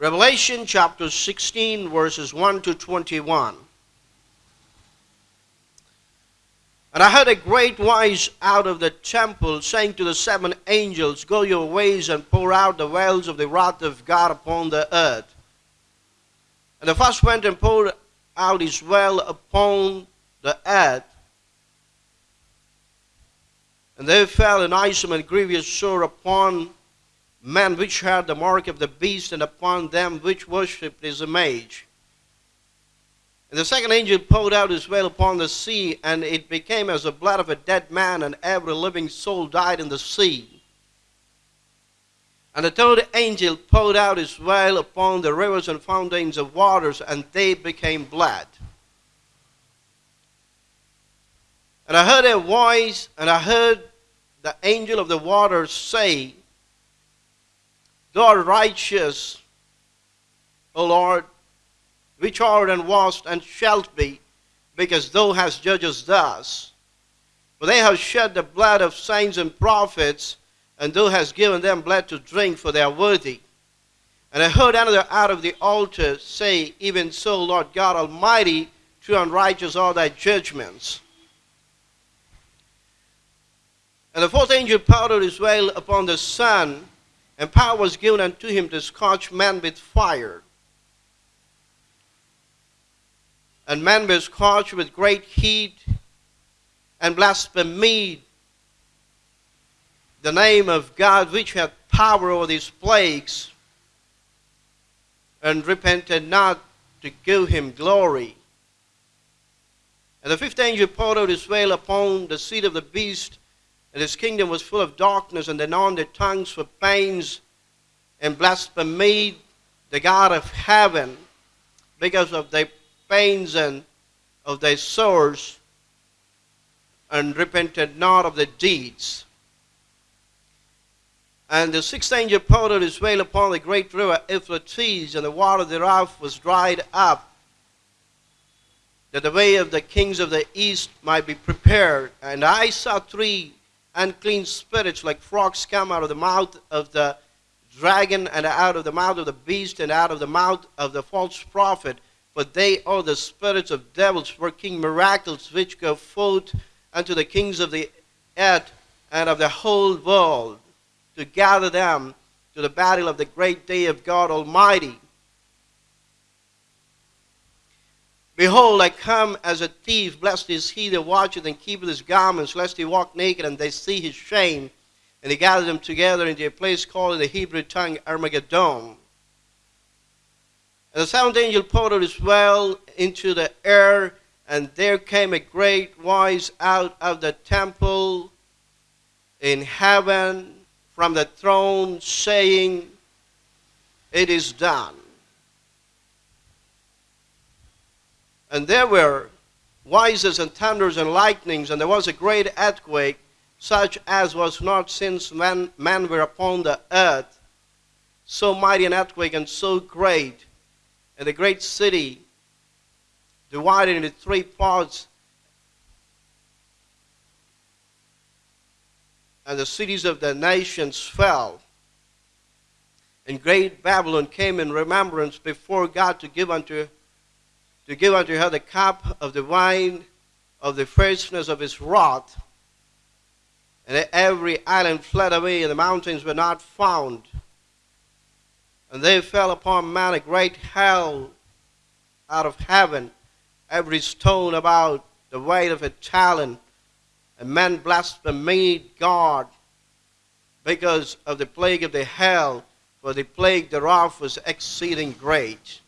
Revelation chapter 16, verses 1 to 21. And I heard a great voice out of the temple saying to the seven angels, Go your ways and pour out the vials of the wrath of God upon the earth. And the first went and poured out his vial upon the earth. And there fell an awesome and grievous sore upon men which had the mark of the beast, and upon them which worshipped his image. And the second angel poured out his vial upon the sea, and it became as the blood of a dead man, and every living soul died in the sea. And the third angel poured out his vial upon the rivers and fountains of waters, and they became blood. And I heard a voice, and I heard the angel of the waters say, Thou art righteous, O Lord, which art and wast and shalt be, because thou hast judged us thus. For they have shed the blood of saints and prophets, and thou hast given them blood to drink, for they are worthy. And I heard another out of the altar say, Even so, Lord God Almighty, true and righteous are thy judgments. And the fourth angel poured his vial upon the sun, and power was given unto him to scorch men with fire. And men were scorched with great heat, and blasphemed the name of God which had power over these plagues, and repented not to give him glory. And the fifth angel poured out his vial upon the seat of the beast, and his kingdom was full of darkness, and gnawed their tongues for pains, and blasphemed the God of heaven because of their pains and of their sores, and repented not of their deeds. And the sixth angel poured his vial upon the great river Euphrates, and the water thereof was dried up, that the way of the kings of the east might be prepared. And I saw three unclean spirits like frogs come out of the mouth of the dragon, and out of the mouth of the beast, and out of the mouth of the false prophet. For they are the spirits of devils working miracles which go forth unto the kings of the earth and of the whole world to gather them to the battle of the great day of God Almighty. Behold, I come as a thief. Blessed is he that watcheth and keepeth his garments, lest he walk naked and they see his shame. And he gathered them together into a place called in the Hebrew tongue Armageddon. And the seventh angel poured out his vial into the air, and there came a great voice out of the temple in heaven from the throne, saying, It is done. And there were voices and thunders and lightnings, and there was a great earthquake, such as was not since men, men were upon the earth. So mighty an earthquake and so great. And the great city divided into three parts. And the cities of the nations fell. And great Babylon came in remembrance before God to give unto to give unto her the cup of the wine of the fierceness of his wrath. And every island fled away, and the mountains were not found. And there fell upon man a great hail out of heaven, every stone about the weight of a talent. And men blasphemed God because of the plague of the hail, for the plague thereof was exceeding great.